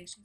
deixem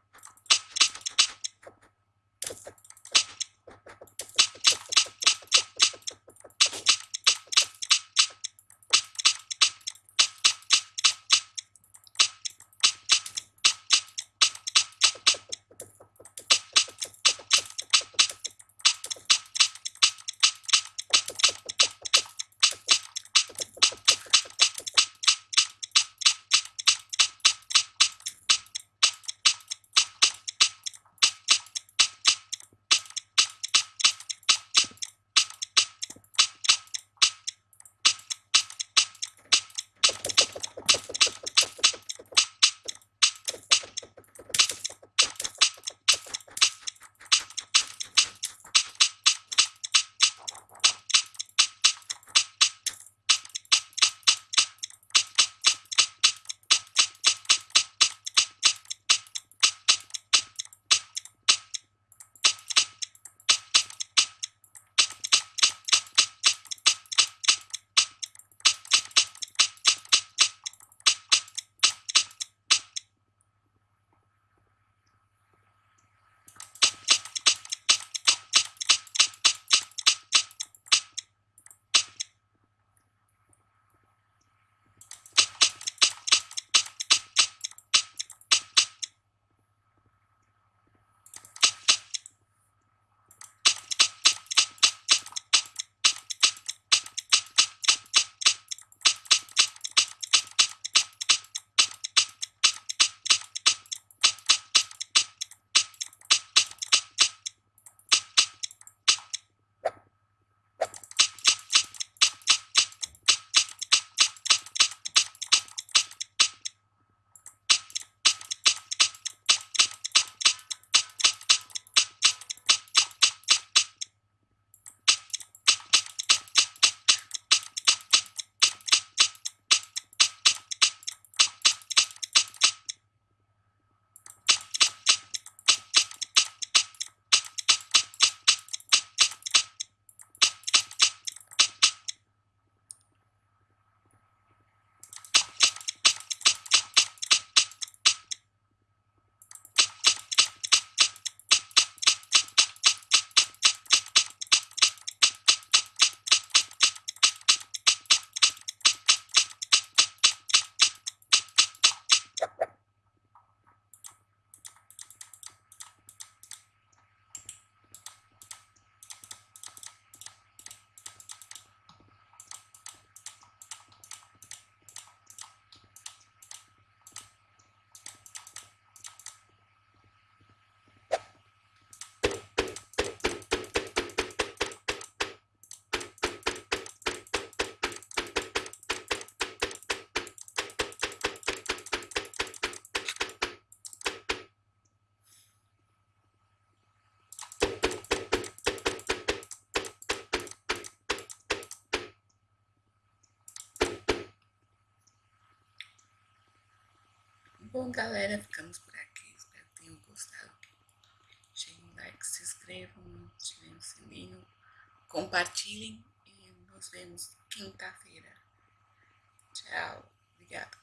Bom, galera, ficamos por aqui. Espero que tenham gostado. Deixem um like, se inscrevam, ativem o sininho, compartilhem e nos vemos quinta-feira. Tchau. Obrigada.